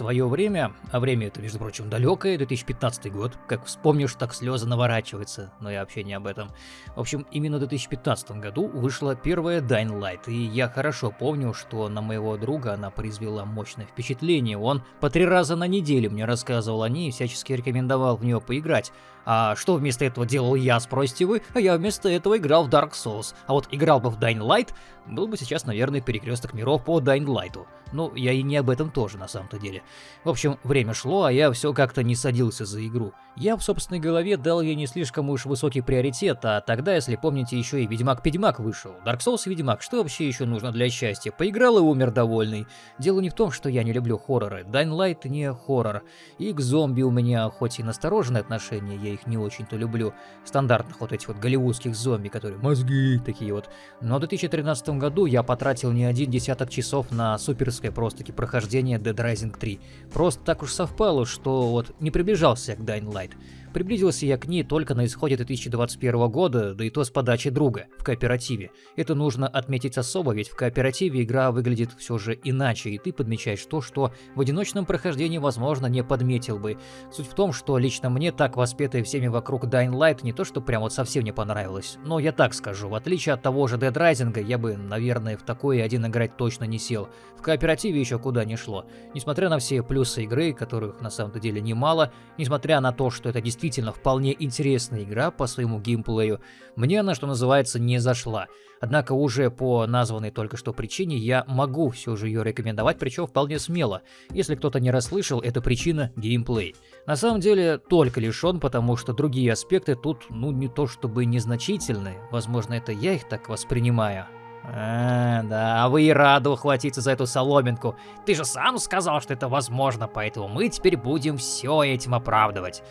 свое время, а время это, между прочим, далекое, 2015 год, как вспомнишь, так слезы наворачиваются, но я вообще не об этом. В общем, именно в 2015 году вышла первая Dying Light, и я хорошо помню, что на моего друга она произвела мощное впечатление. Он по три раза на неделю мне рассказывал о ней и всячески рекомендовал в нее поиграть. А что вместо этого делал я, спросите вы? А я вместо этого играл в Dark Souls. А вот играл бы в Dying Light, был бы сейчас, наверное, перекресток миров по Dying Light. Ну, я и не об этом тоже, на самом-то деле. В общем, время шло, а я все как-то не садился за игру. Я в собственной голове дал ей не слишком уж высокий приоритет, а тогда, если помните, еще и Ведьмак-Ведьмак вышел. Dark Souls и Ведьмак, что вообще еще нужно для счастья? Поиграл и умер довольный. Дело не в том, что я не люблю хорроры. Dying Light не хоррор. И к зомби у меня хоть и настороженное отношение, я их не очень-то люблю. Стандартных вот этих вот голливудских зомби, которые мозги такие вот. Но в 2013 году я потратил не один десяток часов на суперское просто-таки прохождение Dead Rising 3. Просто так уж совпало, что вот не приближался к Dying Light. Приблизился я к ней только на исходе 2021 года, да и то с подачи друга, в кооперативе. Это нужно отметить особо, ведь в кооперативе игра выглядит все же иначе, и ты подмечаешь то, что в одиночном прохождении, возможно, не подметил бы. Суть в том, что лично мне так воспетая всеми вокруг Dying Light не то, что прям вот совсем не понравилось, но я так скажу, в отличие от того же Dead Rising, я бы, наверное, в такое один играть точно не сел. В кооперативе еще куда не шло. Несмотря на все плюсы игры, которых на самом деле немало, несмотря на то, что это действительно вполне интересная игра по своему геймплею, мне она, что называется, не зашла. Однако уже по названной только что причине я могу все же ее рекомендовать, причем вполне смело. Если кто-то не расслышал, это причина геймплей. На самом деле только лишь он, потому что другие аспекты тут, ну не то чтобы незначительные, возможно это я их так воспринимаю. А, да, а вы и рады ухватиться за эту соломинку. Ты же сам сказал, что это возможно, поэтому мы теперь будем все этим оправдывать.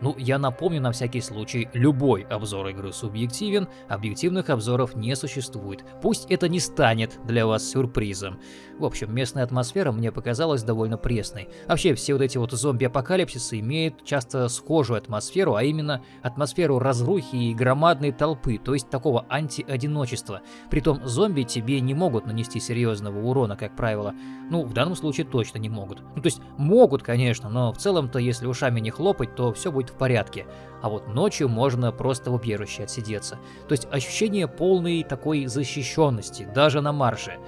Ну, я напомню на всякий случай, любой обзор игры субъективен, объективных обзоров не существует. Пусть это не станет для вас сюрпризом. В общем, местная атмосфера мне показалась довольно пресной. Вообще, все вот эти вот зомби-апокалипсисы имеют часто схожую атмосферу, а именно атмосферу разрухи и громадной толпы, то есть такого анти-одиночества. Притом зомби тебе не могут нанести серьезного урона, как правило. Ну, в данном случае точно не могут. Ну, то есть могут, конечно, но в целом-то, если ушами не хлопать, то все будет в порядке. А вот ночью можно просто в убежище отсидеться. То есть ощущение полной такой защищенности, даже на марше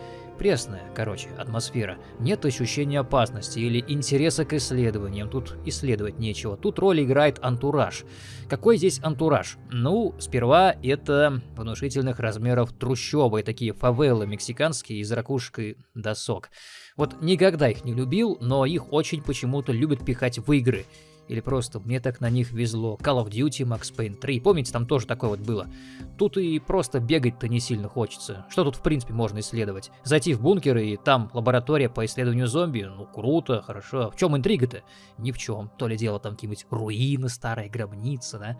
пресная, короче, атмосфера. Нет ощущения опасности или интереса к исследованиям. Тут исследовать нечего. Тут роль играет антураж. Какой здесь антураж? Ну, сперва это внушительных размеров трущобы, такие фавелы мексиканские из ракушки досок. Вот никогда их не любил, но их очень почему-то любят пихать в игры. Или просто мне так на них везло. Call of Duty, Max Payne 3. Помните, там тоже такое вот было. Тут и просто бегать-то не сильно хочется. Что тут в принципе можно исследовать? Зайти в бункер и там лаборатория по исследованию зомби. Ну круто, хорошо. В чем интрига-то? Ни в чем. То ли дело там какие-нибудь руины, старая гробница, да?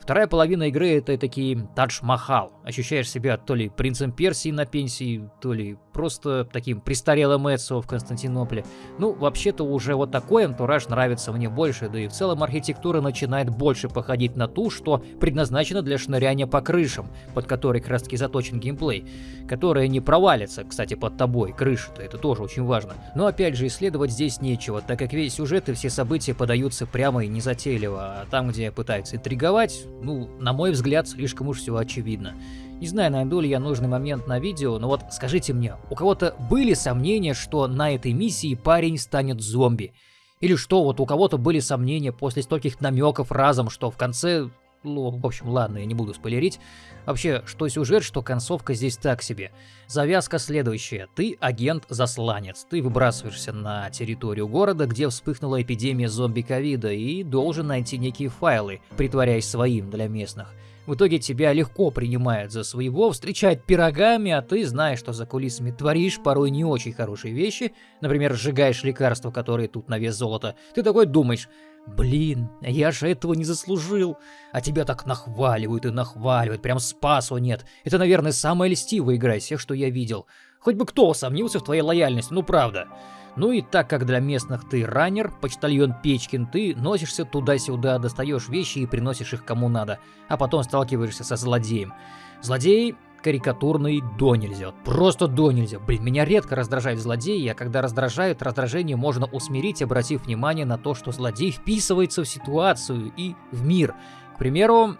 Вторая половина игры это такие Тадж-Махал. Ощущаешь себя то ли принцем Персии на пенсии, то ли просто таким престарелым Эцио в Константинополе. Ну, вообще-то уже вот такой антураж нравится мне больше, да и в целом архитектура начинает больше походить на ту, что предназначена для шныряния по крышам, под которой как раз таки заточен геймплей, которая не провалится, кстати, под тобой, крыша-то, это тоже очень важно. Но опять же, исследовать здесь нечего, так как весь сюжет и все события подаются прямо и незатейливо, а там, где пытаются интриговать, ну, на мой взгляд, слишком уж все очевидно. Не знаю, найду ли я нужный момент на видео, но вот скажите мне, у кого-то были сомнения, что на этой миссии парень станет зомби? Или что, вот у кого-то были сомнения после стольких намеков разом, что в конце... Ну, в общем, ладно, я не буду спойлерить. Вообще, что сюжет, что концовка здесь так себе. Завязка следующая. Ты агент-засланец. Ты выбрасываешься на территорию города, где вспыхнула эпидемия зомби-ковида, и должен найти некие файлы, притворяясь своим для местных. В итоге тебя легко принимают за своего, встречают пирогами, а ты, знаешь, что за кулисами творишь порой не очень хорошие вещи, например, сжигаешь лекарства, которые тут на вес золота, ты такой думаешь, блин, я же этого не заслужил, а тебя так нахваливают и нахваливают, прям спасу нет. Это, наверное, самая льстивая игра из всех, что я видел. Хоть бы кто сомнился в твоей лояльности, ну правда. Ну и так как для местных ты раннер, почтальон Печкин, ты носишься туда-сюда, достаешь вещи и приносишь их кому надо, а потом сталкиваешься со злодеем. Злодей карикатурный до нельзя. Просто до нельзя. Блин, меня редко раздражают злодеи, а когда раздражают, раздражение можно усмирить, обратив внимание на то, что злодей вписывается в ситуацию и в мир. К примеру,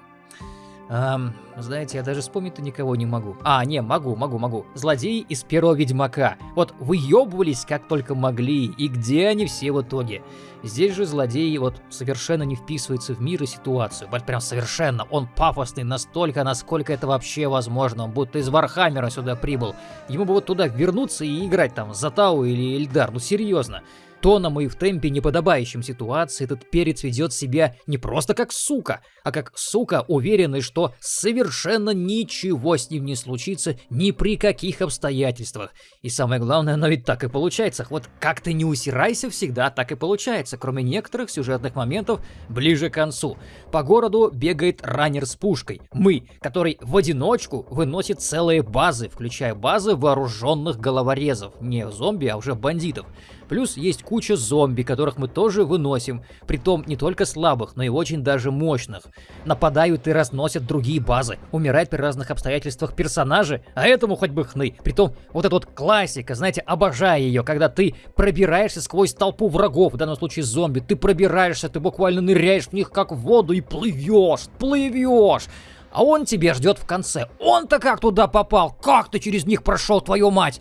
Эм, знаете, я даже вспомнить-то никого не могу. А, не, могу, могу, могу. Злодеи из первого Ведьмака. Вот выебывались как только могли, и где они все в итоге? Здесь же злодей вот совершенно не вписывается в мир и ситуацию. Вот прям совершенно. Он пафосный настолько, насколько это вообще возможно. Он будто из Вархаммера сюда прибыл. Ему бы вот туда вернуться и играть там за Тау или Эльдар. Ну серьезно тоном и в темпе, неподобающем ситуации, этот перец ведет себя не просто как сука, а как сука, уверенный, что совершенно ничего с ним не случится ни при каких обстоятельствах. И самое главное, оно ведь так и получается. Вот как ты не усирайся, всегда так и получается, кроме некоторых сюжетных моментов ближе к концу. По городу бегает раннер с пушкой. Мы, который в одиночку выносит целые базы, включая базы вооруженных головорезов. Не зомби, а уже бандитов. Плюс есть куча зомби, которых мы тоже выносим, притом не только слабых, но и очень даже мощных. Нападают и разносят другие базы, умирают при разных обстоятельствах персонажи, а этому хоть бы хны. Притом вот эта вот классика, знаете, обожаю ее, когда ты пробираешься сквозь толпу врагов, в данном случае зомби, ты пробираешься, ты буквально ныряешь в них как в воду и плывешь, плывешь. А он тебе ждет в конце. Он-то как туда попал? Как ты через них прошел, твою мать?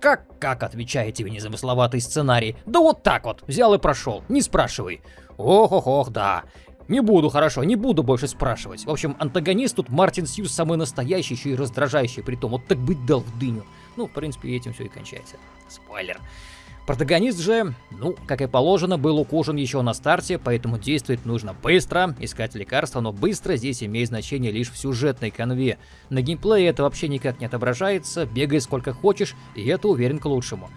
Как, как, отвечаете вы незамысловатый сценарий? Да вот так вот, взял и прошел, не спрашивай. Ох-ох-ох, да. Не буду, хорошо, не буду больше спрашивать. В общем, антагонист тут Мартин Сьюз самый настоящий, еще и раздражающий, при том вот так быть дал в дыню. Ну, в принципе, этим все и кончается. Спойлер. Протагонист же, ну, как и положено, был укушен еще на старте, поэтому действовать нужно быстро, искать лекарства, но быстро здесь имеет значение лишь в сюжетной конве. На геймплее это вообще никак не отображается, бегай сколько хочешь, и это уверен к лучшему.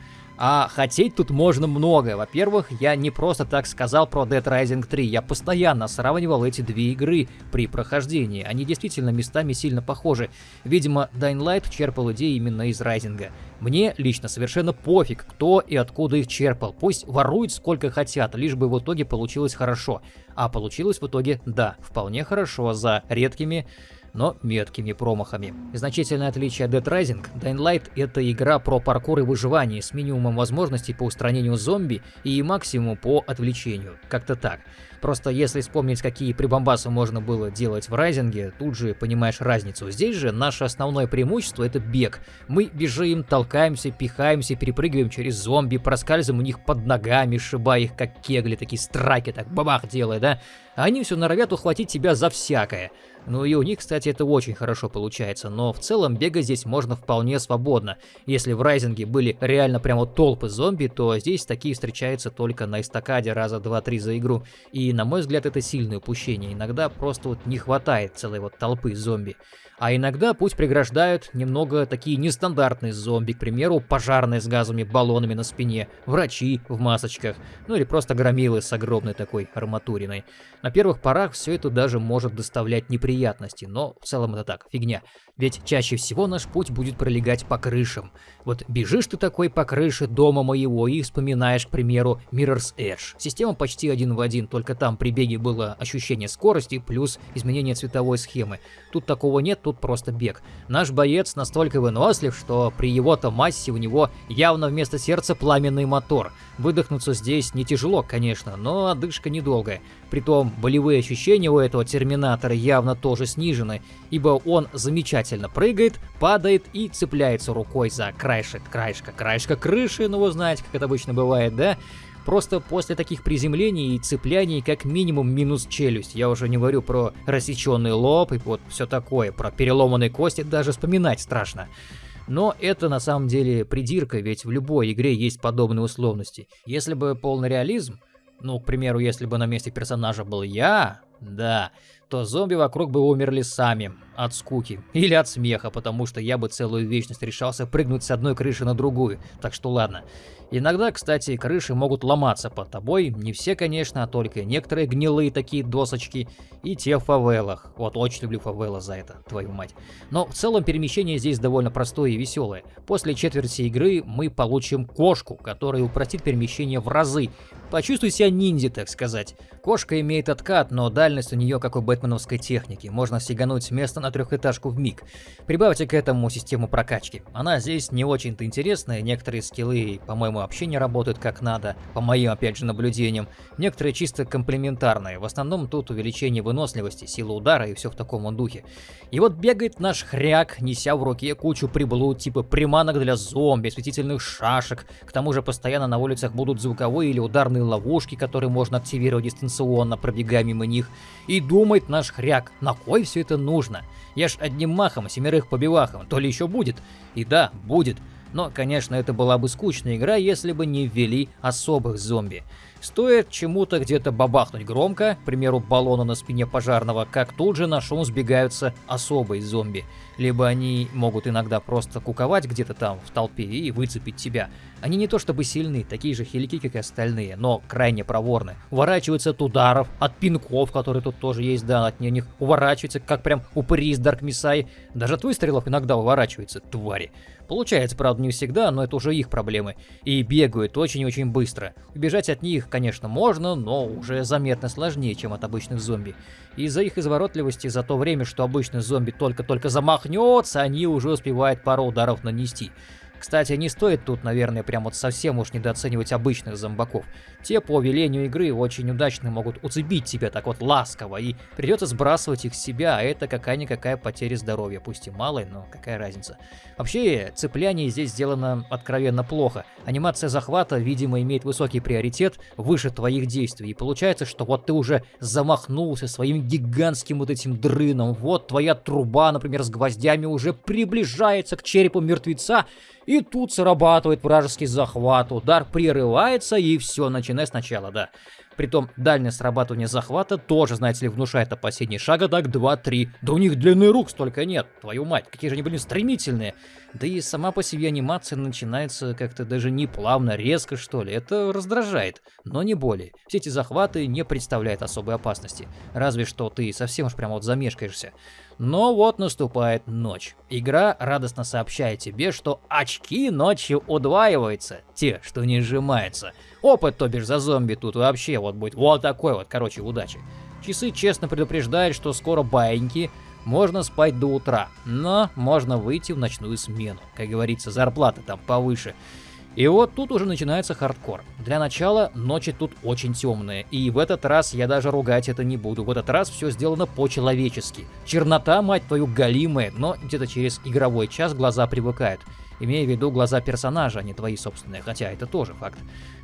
А хотеть тут можно много. Во-первых, я не просто так сказал про Dead Rising 3, я постоянно сравнивал эти две игры при прохождении. Они действительно местами сильно похожи. Видимо, Dying Light черпал идеи именно из Райзинга. Мне лично совершенно пофиг, кто и откуда их черпал. Пусть воруют сколько хотят, лишь бы в итоге получилось хорошо. А получилось в итоге, да, вполне хорошо, за редкими но меткими промахами. Значительное отличие от Dead Rising, Dying Light — это игра про паркур и выживание с минимумом возможностей по устранению зомби и максимум по отвлечению. Как-то так. Просто если вспомнить, какие прибамбасы можно было делать в Райзинге, тут же понимаешь разницу. Здесь же наше основное преимущество — это бег. Мы бежим, толкаемся, пихаемся, перепрыгиваем через зомби, проскальзываем у них под ногами, сшибая их как кегли, такие страйки, так бабах делая, да? А они все норовят ухватить тебя за всякое. Ну и у них, кстати, это очень хорошо получается, но в целом бегать здесь можно вполне свободно. Если в Райзинге были реально прямо толпы зомби, то здесь такие встречаются только на эстакаде раза 2-3 за игру. И на мой взгляд это сильное упущение, иногда просто вот не хватает целой вот толпы зомби. А иногда путь преграждают немного такие нестандартные зомби, к примеру, пожарные с газовыми баллонами на спине, врачи в масочках, ну или просто громилы с огромной такой арматуриной. На первых порах все это даже может доставлять неприятности, но в целом это так, фигня. Ведь чаще всего наш путь будет пролегать по крышам. Вот бежишь ты такой по крыше дома моего и вспоминаешь, к примеру, Mirror's Edge. Система почти один в один, только там при беге было ощущение скорости плюс изменение цветовой схемы. Тут такого нет, тут просто бег. Наш боец настолько вынослив, что при его-то массе у него явно вместо сердца пламенный мотор. Выдохнуться здесь не тяжело, конечно, но одышка недолгая. Притом болевые ощущения у этого терминатора явно тоже снижены, ибо он замечательно прыгает, падает и цепляется рукой за краешек, краешка, краешка крыши, ну вы знаете, как это обычно бывает, да? Просто после таких приземлений и цепляний как минимум минус челюсть. Я уже не говорю про рассеченный лоб и вот все такое, про переломанные кости даже вспоминать страшно. Но это на самом деле придирка, ведь в любой игре есть подобные условности. Если бы полный реализм, ну, к примеру, если бы на месте персонажа был я, да, то зомби вокруг бы умерли сами, от скуки. Или от смеха, потому что я бы целую вечность решался прыгнуть с одной крыши на другую. Так что ладно. Иногда, кстати, крыши могут ломаться под тобой. Не все, конечно, а только некоторые гнилые такие досочки. И те в фавелах. Вот очень люблю фавела за это, твою мать. Но в целом перемещение здесь довольно простое и веселое. После четверти игры мы получим кошку, которая упростит перемещение в разы. Почувствуй себя ниндзя, так сказать. Кошка имеет откат, но дальность у нее как у Бэт бэтменовской техники, можно сигануть с места на трехэтажку в миг. Прибавьте к этому систему прокачки. Она здесь не очень-то интересная, некоторые скиллы, по-моему, вообще не работают как надо, по моим, опять же, наблюдениям. Некоторые чисто комплементарные, в основном тут увеличение выносливости, силы удара и все в таком духе. И вот бегает наш хряк, неся в руке кучу приблуд, типа приманок для зомби, светительных шашек, к тому же постоянно на улицах будут звуковые или ударные ловушки, которые можно активировать дистанционно, пробегая мимо них. И думает наш хряк, на кой все это нужно? Я ж одним махом семерых побивахом, то ли еще будет. И да, будет. Но, конечно, это была бы скучная игра, если бы не ввели особых зомби. Стоит чему-то где-то бабахнуть громко, к примеру, баллону на спине пожарного, как тут же на шум сбегаются особые зомби. Либо они могут иногда просто куковать где-то там в толпе и выцепить тебя. Они не то чтобы сильны, такие же хилики, как и остальные, но крайне проворны. Уворачиваются от ударов, от пинков, которые тут тоже есть, да, от них уворачиваются, как прям упыри из Дарк Мисай. Даже от выстрелов иногда уворачиваются, твари. Получается, правда, не всегда, но это уже их проблемы. И бегают очень-очень быстро. Убежать от них, конечно, можно, но уже заметно сложнее, чем от обычных зомби. Из-за их изворотливости за то время, что обычный зомби только-только замахнется, они уже успевают пару ударов нанести. Кстати, не стоит тут, наверное, прям вот совсем уж недооценивать обычных зомбаков. Те по велению игры очень удачно могут уцепить тебя так вот ласково, и придется сбрасывать их с себя, а это какая-никакая потеря здоровья, пусть и малая, но какая разница. Вообще, цепляние здесь сделано откровенно плохо. Анимация захвата, видимо, имеет высокий приоритет выше твоих действий, и получается, что вот ты уже замахнулся своим гигантским вот этим дрыном, вот твоя труба, например, с гвоздями уже приближается к черепу мертвеца, и тут срабатывает вражеский захват, удар прерывается и все, начиная сначала, да. Притом дальнее срабатывание захвата тоже, знаете ли, внушает опасение шага так 2-3. Да у них длины рук столько нет, твою мать, какие же они были стремительные. Да и сама по себе анимация начинается как-то даже не плавно, резко что ли, это раздражает, но не более. Все эти захваты не представляют особой опасности, разве что ты совсем уж прямо вот замешкаешься. Но вот наступает ночь. Игра радостно сообщает тебе, что очки ночью удваиваются, те, что не сжимаются. Опыт, то бишь, за зомби тут вообще вот будет вот такой вот, короче, удачи. Часы честно предупреждают, что скоро баиньки, можно спать до утра, но можно выйти в ночную смену. Как говорится, зарплата там повыше. И вот тут уже начинается хардкор. Для начала ночи тут очень темные, и в этот раз я даже ругать это не буду. В этот раз все сделано по-человечески. Чернота, мать твою, галимая, но где-то через игровой час глаза привыкают. Имея в виду глаза персонажа, а не твои собственные, хотя это тоже факт.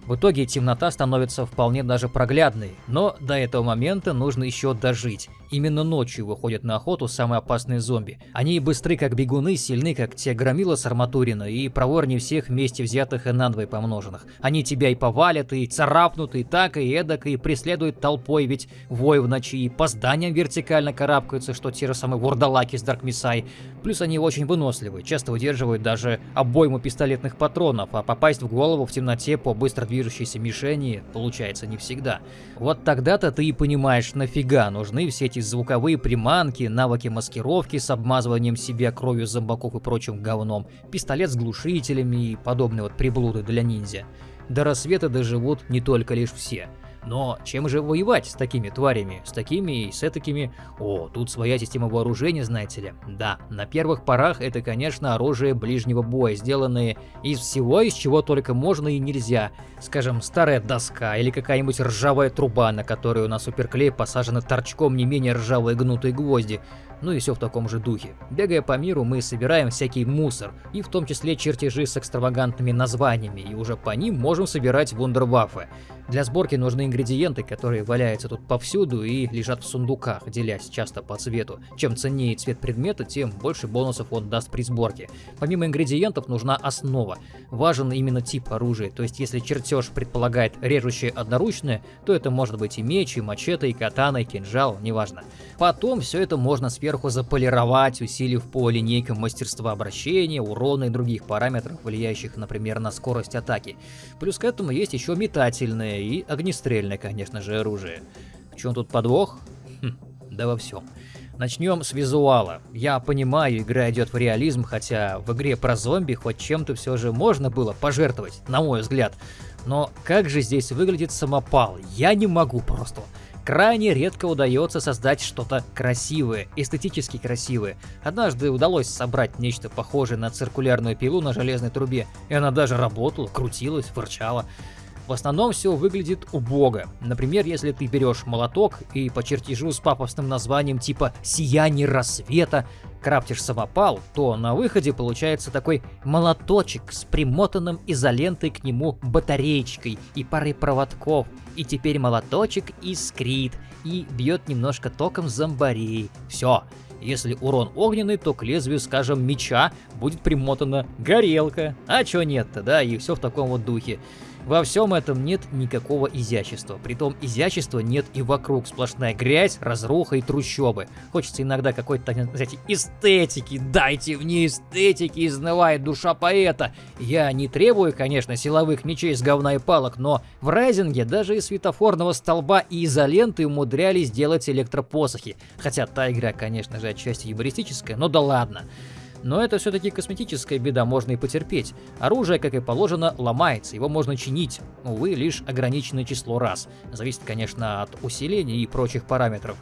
В итоге темнота становится вполне даже проглядной, но до этого момента нужно еще дожить. Именно ночью выходят на охоту самые опасные зомби. Они быстры как бегуны, сильны как те громила с Арматурина и проворнее всех вместе взятых и надвое помноженных. Они тебя и повалят, и царапнут, и так, и эдак, и преследуют толпой, ведь вой в ночи, и по зданиям вертикально карабкаются, что те же самые вурдалаки с Дарк Мисай. Плюс они очень выносливы, часто выдерживают даже обойму пистолетных патронов, а попасть в голову в темноте по быстро движущейся мишени получается не всегда. Вот тогда-то ты и понимаешь, нафига нужны все эти звуковые приманки, навыки маскировки с обмазыванием себя кровью зомбаков и прочим говном, пистолет с глушителями и подобные вот приблуды для ниндзя. До рассвета доживут не только лишь все. Но чем же воевать с такими тварями, с такими и с такими? О, тут своя система вооружения, знаете ли. Да, на первых порах это, конечно, оружие ближнего боя, сделанное из всего, из чего только можно и нельзя. Скажем, старая доска или какая-нибудь ржавая труба, на которую на суперклей посажены торчком не менее ржавые гнутые гвозди ну и все в таком же духе. Бегая по миру, мы собираем всякий мусор, и в том числе чертежи с экстравагантными названиями, и уже по ним можем собирать вундерваффе. Для сборки нужны ингредиенты, которые валяются тут повсюду и лежат в сундуках, делясь часто по цвету. Чем ценнее цвет предмета, тем больше бонусов он даст при сборке. Помимо ингредиентов нужна основа. Важен именно тип оружия, то есть если чертеж предполагает режущее одноручное, то это может быть и меч, и мачете, и катана, и кинжал, неважно. Потом все это можно сверху заполировать, усилив по линейкам мастерства обращения, урона и других параметров, влияющих, например, на скорость атаки. Плюс к этому есть еще метательное и огнестрельное, конечно же, оружие. В чем тут подвох? Хм, да во всем. Начнем с визуала. Я понимаю, игра идет в реализм, хотя в игре про зомби хоть чем-то все же можно было пожертвовать, на мой взгляд. Но как же здесь выглядит самопал? Я не могу просто. Крайне редко удается создать что-то красивое, эстетически красивое. Однажды удалось собрать нечто похожее на циркулярную пилу на железной трубе, и она даже работала, крутилась, фырчала. В основном все выглядит убого. Например, если ты берешь молоток и по чертежу с пафосным названием типа «Сияние рассвета» крафтишь самопал, то на выходе получается такой молоточек с примотанным изолентой к нему батареечкой и парой проводков. И теперь молоточек искрит и бьет немножко током зомбарей. Все. Если урон огненный, то к лезвию, скажем, меча будет примотана горелка. А чё нет-то, да, и все в таком вот духе. Во всем этом нет никакого изящества. Притом изящества нет и вокруг. Сплошная грязь, разруха и трущобы. Хочется иногда какой-то, знаете, эстетики. Дайте мне эстетики, изнывает душа поэта. Я не требую, конечно, силовых мечей с говна и палок, но в Райзинге даже из светофорного столба и изоленты умудрялись делать электропосохи. Хотя та игра, конечно же, отчасти юмористическая, но да ладно. Но это все-таки косметическая беда, можно и потерпеть. Оружие, как и положено, ломается, его можно чинить, увы, лишь ограниченное число раз. Зависит, конечно, от усиления и прочих параметров.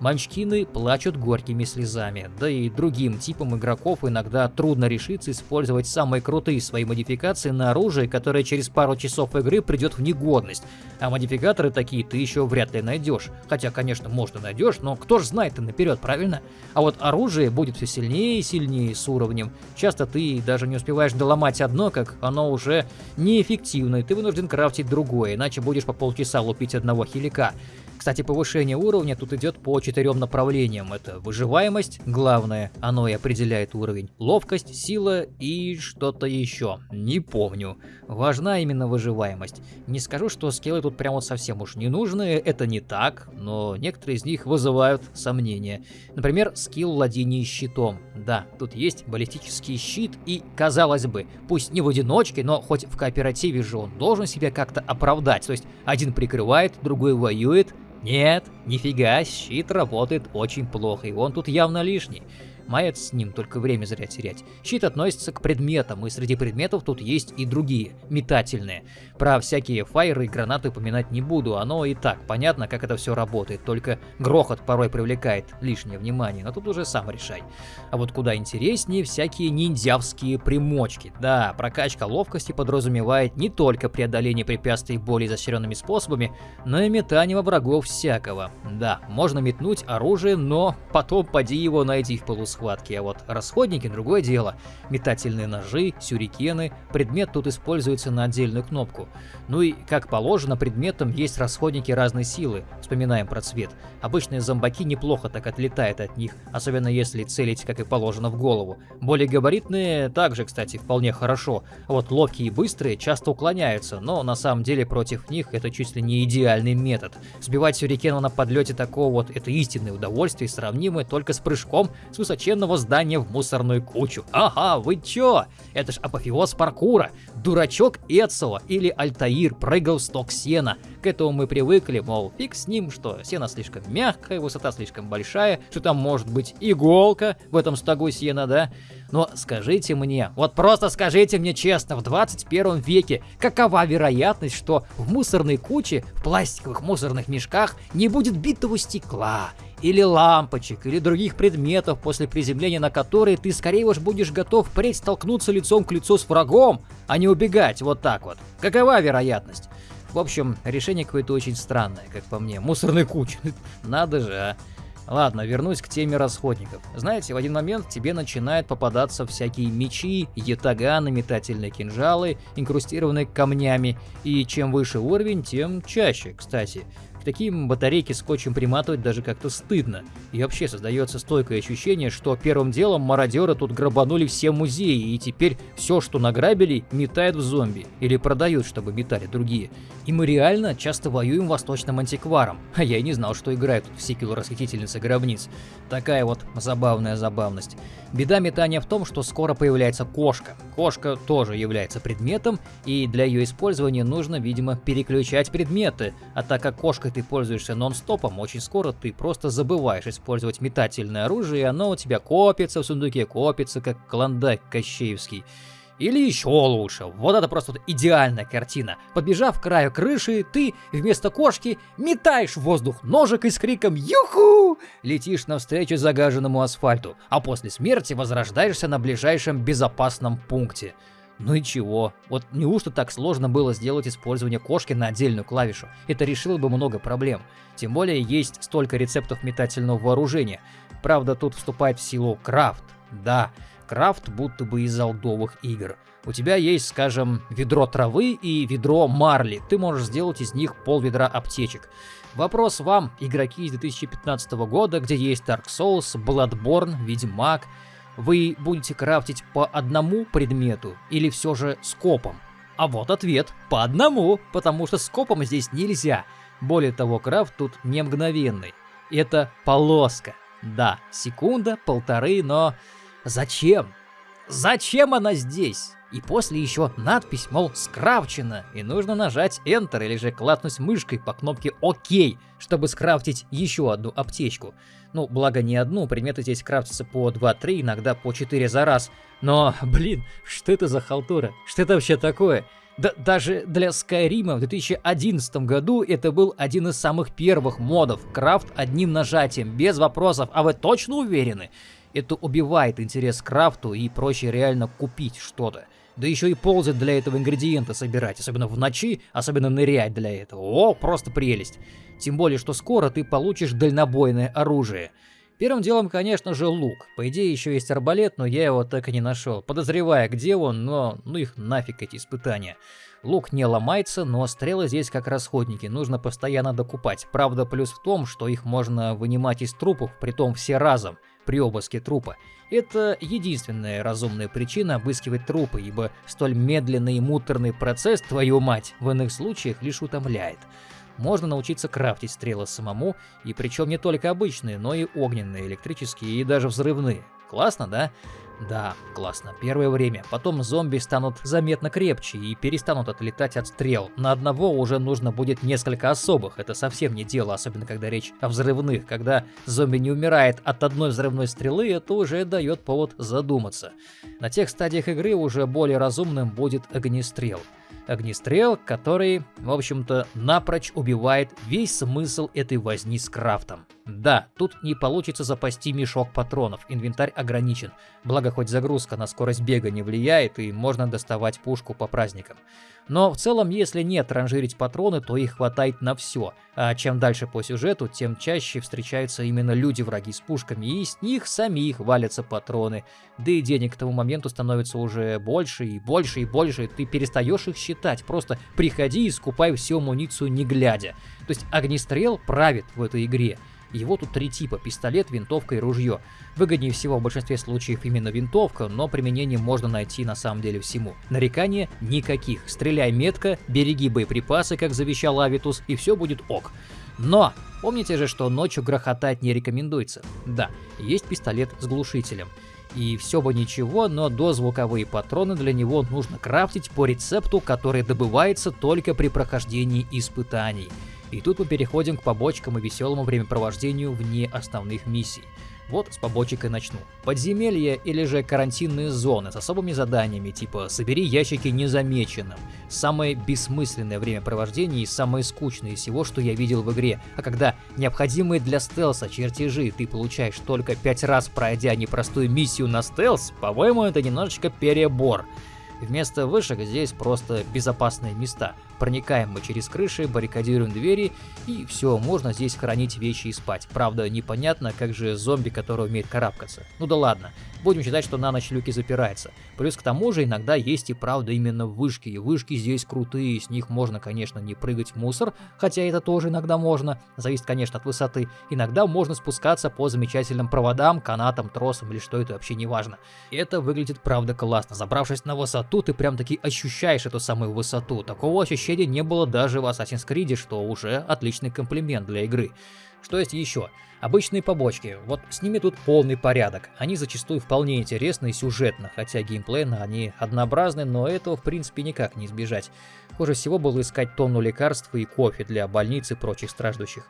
Манчкины плачут горькими слезами, да и другим типам игроков иногда трудно решиться использовать самые крутые свои модификации на оружие, которое через пару часов игры придет в негодность. А модификаторы такие ты еще вряд ли найдешь. Хотя, конечно, может и найдешь, но кто ж знает-то наперед, правильно? А вот оружие будет все сильнее и сильнее с уровнем. Часто ты даже не успеваешь доломать одно, как оно уже неэффективно, и ты вынужден крафтить другое, иначе будешь по полчаса лупить одного хилика. Кстати, повышение уровня тут идет по четырем направлениям. Это выживаемость, главное, оно и определяет уровень, ловкость, сила и что-то еще. Не помню. Важна именно выживаемость. Не скажу, что скиллы тут прям вот совсем уж не нужны, это не так, но некоторые из них вызывают сомнения. Например, скилл владения щитом. Да, тут есть баллистический щит и, казалось бы, пусть не в одиночке, но хоть в кооперативе же он должен себя как-то оправдать. То есть один прикрывает, другой воюет, нет, нифига, щит работает очень плохо, и он тут явно лишний. Маяц с ним, только время зря терять. Щит относится к предметам, и среди предметов тут есть и другие, метательные. Про всякие фаеры и гранаты упоминать не буду, оно и так понятно, как это все работает, только грохот порой привлекает лишнее внимание, но тут уже сам решай. А вот куда интереснее всякие ниндзявские примочки. Да, прокачка ловкости подразумевает не только преодоление препятствий более изощренными способами, но и метание во врагов всякого. Да, можно метнуть оружие, но потом поди его найти в полусфере схватки, а вот расходники – другое дело. Метательные ножи, сюрикены, предмет тут используется на отдельную кнопку. Ну и, как положено, предметом есть расходники разной силы, вспоминаем про цвет. Обычные зомбаки неплохо так отлетают от них, особенно если целить, как и положено, в голову. Более габаритные также, кстати, вполне хорошо. Вот ловкие и быстрые часто уклоняются, но на самом деле против них это чуть ли не идеальный метод. Сбивать сюрикена на подлете такого вот – это истинное удовольствие, сравнимое только с прыжком с высочайшей высоченного здания в мусорную кучу. Ага, вы чё? Это ж апофеоз паркура. Дурачок Эцио или Альтаир прыгал в сток сена. К этому мы привыкли, мол, фиг с ним, что сено слишком мягкое, высота слишком большая, что там может быть иголка в этом стогу сена, да? Но скажите мне, вот просто скажите мне честно, в 21 веке, какова вероятность, что в мусорной куче, в пластиковых мусорных мешках не будет битого стекла, или лампочек, или других предметов, после приземления на которые ты скорее уж будешь готов впредь столкнуться лицом к лицу с врагом, а не убегать вот так вот. Какова вероятность? В общем, решение какое-то очень странное, как по мне. Мусорной кучи. Надо же, а. Ладно, вернусь к теме расходников. Знаете, в один момент тебе начинают попадаться всякие мечи, ятаганы, метательные кинжалы, инкрустированные камнями, и чем выше уровень, тем чаще, кстати. К таким батарейки скотчем приматывать даже как-то стыдно. И вообще создается стойкое ощущение, что первым делом мародеры тут грабанули все музеи, и теперь все, что награбили, метают в зомби. Или продают, чтобы метали другие. И мы реально часто воюем восточным антикваром. А я и не знал, что играют тут в сиквел расхитительницы гробниц. Такая вот забавная забавность. Беда метания в том, что скоро появляется кошка. Кошка тоже является предметом, и для ее использования нужно, видимо, переключать предметы. А так как кошкой ты пользуешься нон-стопом, очень скоро ты просто забываешь использовать метательное оружие, и оно у тебя копится в сундуке, копится, как клондайк кощеевский. Или еще лучше, вот это просто вот идеальная картина. Подбежав к краю крыши, ты вместо кошки метаешь в воздух ножик и с криком «Юху!» летишь навстречу загаженному асфальту, а после смерти возрождаешься на ближайшем безопасном пункте. Ну и чего? Вот неужто так сложно было сделать использование кошки на отдельную клавишу? Это решило бы много проблем. Тем более есть столько рецептов метательного вооружения. Правда, тут вступает в силу крафт. Да, крафт будто бы из алдовых игр. У тебя есть, скажем, ведро травы и ведро марли. Ты можешь сделать из них пол ведра аптечек. Вопрос вам, игроки из 2015 года, где есть Dark Souls, Bloodborne, Ведьмак. Вы будете крафтить по одному предмету или все же скопом? А вот ответ – по одному, потому что скопом здесь нельзя. Более того, крафт тут не мгновенный. Это полоска. Да, секунда, полторы, но Зачем? Зачем она здесь? И после еще надпись, мол, скрафчена, и нужно нажать Enter или же клацнуть мышкой по кнопке ОК, чтобы скрафтить еще одну аптечку. Ну, благо не одну, предметы здесь крафтятся по 2-3, иногда по 4 за раз. Но, блин, что это за халтура? Что это вообще такое? Да, даже для Skyrim в 2011 году это был один из самых первых модов. Крафт одним нажатием, без вопросов. А вы точно уверены? Это убивает интерес к крафту и проще реально купить что-то. Да еще и ползать для этого ингредиенты собирать, особенно в ночи, особенно нырять для этого. О, просто прелесть. Тем более, что скоро ты получишь дальнобойное оружие. Первым делом, конечно же, лук. По идее, еще есть арбалет, но я его так и не нашел. Подозревая, где он, но ну их нафиг эти испытания. Лук не ломается, но стрелы здесь как расходники, нужно постоянно докупать. Правда, плюс в том, что их можно вынимать из трупов, притом все разом при обыске трупа. Это единственная разумная причина обыскивать трупы, ибо столь медленный и муторный процесс, твою мать, в иных случаях лишь утомляет. Можно научиться крафтить стрелы самому, и причем не только обычные, но и огненные, электрические и даже взрывные. Классно, да? Да, классно. Первое время. Потом зомби станут заметно крепче и перестанут отлетать от стрел. На одного уже нужно будет несколько особых. Это совсем не дело, особенно когда речь о взрывных. Когда зомби не умирает от одной взрывной стрелы, это уже дает повод задуматься. На тех стадиях игры уже более разумным будет огнестрел огнестрел, который, в общем-то, напрочь убивает весь смысл этой возни с крафтом. Да, тут не получится запасти мешок патронов, инвентарь ограничен, благо хоть загрузка на скорость бега не влияет и можно доставать пушку по праздникам. Но в целом, если не транжирить патроны, то их хватает на все, а чем дальше по сюжету, тем чаще встречаются именно люди-враги с пушками, и с них самих валятся патроны. Да и денег к тому моменту становится уже больше и больше и больше, и ты перестаешь их считать, просто приходи и скупай всю амуницию не глядя. То есть огнестрел правит в этой игре. Его тут три типа – пистолет, винтовка и ружье. Выгоднее всего в большинстве случаев именно винтовка, но применение можно найти на самом деле всему. Нарекания никаких. Стреляй метко, береги боеприпасы, как завещал Авитус, и все будет ок. Но помните же, что ночью грохотать не рекомендуется. Да, есть пистолет с глушителем. И все бы ничего, но дозвуковые патроны для него нужно крафтить по рецепту, который добывается только при прохождении испытаний. И тут мы переходим к побочкам и веселому времяпровождению вне основных миссий. Вот с побочек и начну. Подземелья или же карантинные зоны с особыми заданиями, типа «собери ящики незамеченным». Самое бессмысленное времяпровождение и самое скучное из всего, что я видел в игре. А когда необходимые для стелса чертежи ты получаешь только пять раз пройдя непростую миссию на стелс, по-моему, это немножечко перебор. Вместо вышек здесь просто безопасные места. Проникаем мы через крыши, баррикадируем двери, и все, можно здесь хранить вещи и спать. Правда, непонятно, как же зомби, который умеет карабкаться. Ну да ладно, будем считать, что на ночь люки запираются. Плюс к тому же иногда есть и правда именно вышки, и вышки здесь крутые, с них можно, конечно, не прыгать в мусор, хотя это тоже иногда можно, зависит, конечно, от высоты. Иногда можно спускаться по замечательным проводам, канатам, тросам или что это вообще не важно. Это выглядит правда классно. Забравшись на высоту, ты прям таки ощущаешь эту самую высоту. Такого ощущения ощущения не было даже в Assassin's Creed, что уже отличный комплимент для игры. Что есть еще? Обычные побочки, вот с ними тут полный порядок. Они зачастую вполне интересны и сюжетно, хотя геймплейно они однообразны, но этого в принципе никак не избежать. Хуже всего было искать тонну лекарств и кофе для больниц и прочих страждущих.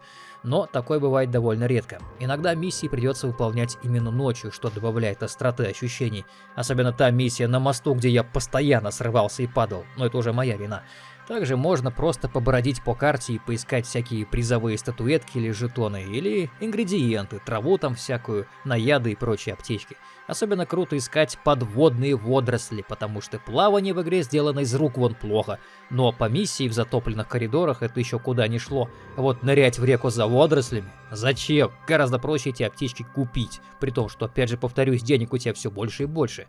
Но такое бывает довольно редко. Иногда миссии придется выполнять именно ночью, что добавляет остроты ощущений. Особенно та миссия на мосту, где я постоянно срывался и падал, но это уже моя вина. Также можно просто побродить по карте и поискать всякие призовые статуэтки или жетоны, или ингредиенты, траву там всякую, наяды и прочие аптечки. Особенно круто искать подводные водоросли, потому что плавание в игре сделано из рук вон плохо. Но по миссии в затопленных коридорах это еще куда не шло. Вот нырять в реку за водорослями? Зачем? Гораздо проще эти аптечки купить. При том, что, опять же, повторюсь, денег у тебя все больше и больше.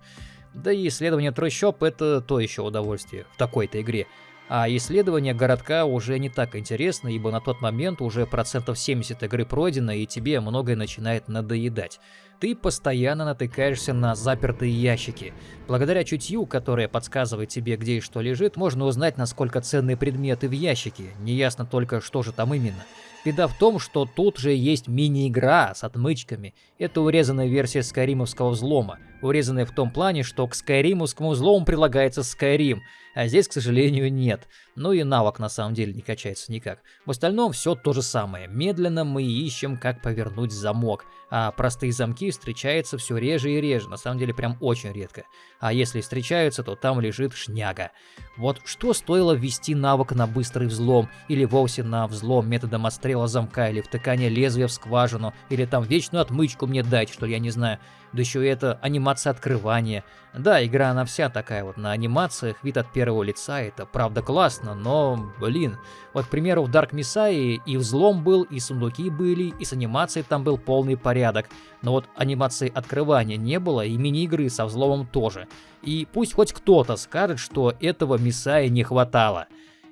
Да и исследование трущоб это то еще удовольствие в такой-то игре. А исследование городка уже не так интересно, ибо на тот момент уже процентов 70 игры пройдено, и тебе многое начинает надоедать. Ты постоянно натыкаешься на запертые ящики. Благодаря чутью, которое подсказывает тебе, где и что лежит, можно узнать, насколько ценные предметы в ящике. Неясно только, что же там именно. Беда в том, что тут же есть мини-игра с отмычками. Это урезанная версия скайримовского взлома. Урезанная в том плане, что к скайримовскому взлому прилагается Skyrim, а здесь, к сожалению, нет. Ну и навык на самом деле не качается никак. В остальном все то же самое. Медленно мы ищем, как повернуть замок. А простые замки встречаются все реже и реже, на самом деле прям очень редко. А если встречаются, то там лежит шняга. Вот что стоило ввести навык на быстрый взлом, или вовсе на взлом методом отстрела замка, или втыкания лезвия в скважину, или там вечную отмычку мне дать, что я не знаю. Да еще и это анимация открывания. Да, игра она вся такая вот на анимациях, вид от первого лица, это правда классно, но, блин. Вот, к примеру, в Dark Messiah и взлом был, и сундуки были, и с анимацией там был полный порядок. Но вот анимации открывания не было, и мини-игры со взломом тоже. И пусть хоть кто-то скажет, что этого Мисаи не хватало.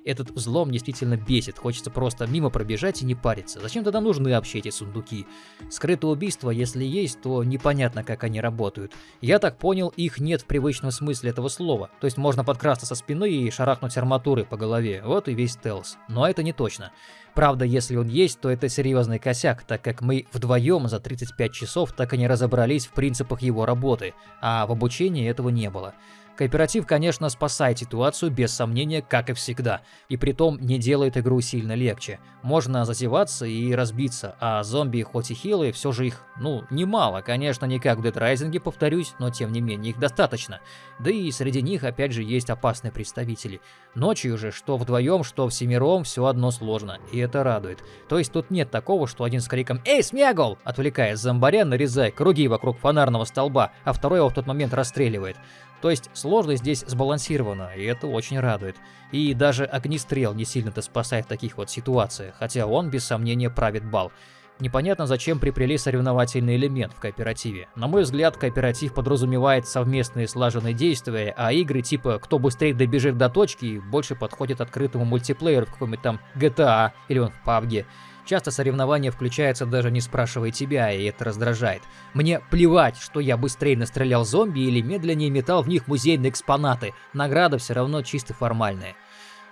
Этот взлом действительно бесит, хочется просто мимо пробежать и не париться. Зачем тогда нужны вообще эти сундуки? Скрытые убийства, если есть, то непонятно, как они работают. Я так понял, их нет в привычном смысле этого слова. То есть можно подкрасться со спины и шарахнуть арматурой по голове. Вот и весь стелс. Но это не точно. Правда, если он есть, то это серьезный косяк, так как мы вдвоем за 35 часов так и не разобрались в принципах его работы, а в обучении этого не было. Кооператив, конечно, спасает ситуацию, без сомнения, как и всегда, и притом не делает игру сильно легче. Можно зазеваться и разбиться, а зомби, хоть и хилые, все же их, ну, немало, конечно, не как в Dead Rising, повторюсь, но тем не менее их достаточно. Да и среди них, опять же, есть опасные представители. Ночью же, что вдвоем, что всемиром, все одно сложно, и это радует. То есть тут нет такого, что один с криком «Эй, смегл!» отвлекает зомбаря, нарезая круги вокруг фонарного столба, а второй его в тот момент расстреливает. То есть сложность здесь сбалансирована, и это очень радует. И даже огнестрел не сильно-то спасает в таких вот ситуациях, хотя он без сомнения правит бал. Непонятно, зачем приплели соревновательный элемент в кооперативе. На мой взгляд, кооператив подразумевает совместные слаженные действия, а игры типа «Кто быстрее добежит до точки» больше подходят открытому мультиплееру в каком-нибудь там GTA или он в PUBG. Часто соревнования включаются даже не спрашивая тебя, и это раздражает. Мне плевать, что я быстрее настрелял зомби или медленнее метал в них музейные экспонаты, награда все равно чисто формальная.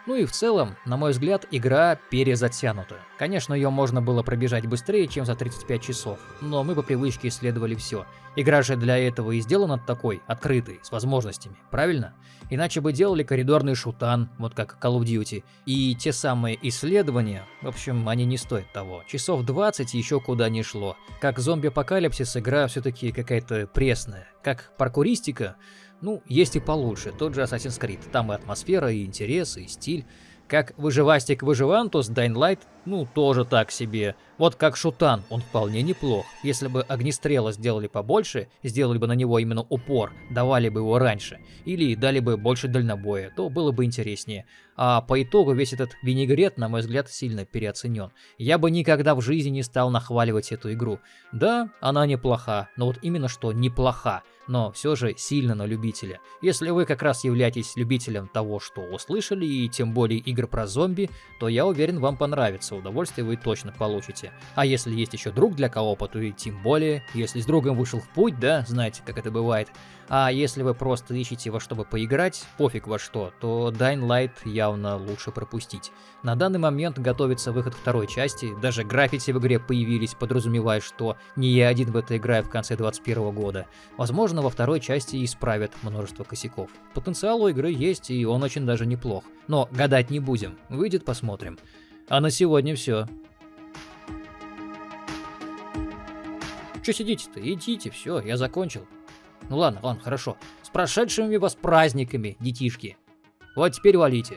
Ну и в целом, на мой взгляд, игра перезатянута. Конечно, ее можно было пробежать быстрее, чем за 35 часов, но мы по привычке исследовали все. Игра же для этого и сделана такой, открытой, с возможностями, правильно? Иначе бы делали коридорный шутан, вот как Call of Duty, и те самые исследования, в общем, они не стоят того. Часов 20 еще куда не шло. Как зомби-апокалипсис игра все-таки какая-то пресная. Как паркуристика, ну, есть и получше, тот же Assassin's Creed. Там и атмосфера, и интерес, и стиль. Как выживастик выживантус, Dying Light, ну, тоже так себе. Вот как Шутан, он вполне неплох. Если бы огнестрела сделали побольше, сделали бы на него именно упор, давали бы его раньше, или дали бы больше дальнобоя, то было бы интереснее. А по итогу весь этот винегрет, на мой взгляд, сильно переоценен. Я бы никогда в жизни не стал нахваливать эту игру. Да, она неплоха, но вот именно что неплоха. но все же сильно на любителя. Если вы как раз являетесь любителем того, что услышали, и тем более игр про зомби, то я уверен, вам понравится, удовольствие вы точно получите. А если есть еще друг для коопа, то и тем более, если с другом вышел в путь, да, знаете, как это бывает. А если вы просто ищете во что бы поиграть, пофиг во что, то Dying Light явно лучше пропустить. На данный момент готовится выход второй части, даже граффити в игре появились, подразумевая, что не я один в это играю в конце 2021 года. Возможно, во второй части исправят множество косяков. Потенциал у игры есть, и он очень даже неплох. Но гадать не будем, выйдет посмотрим. А на сегодня все. Че сидите-то? Идите, все, я закончил. Ну ладно, ладно, хорошо. С прошедшими вас праздниками, детишки. Вот теперь валите.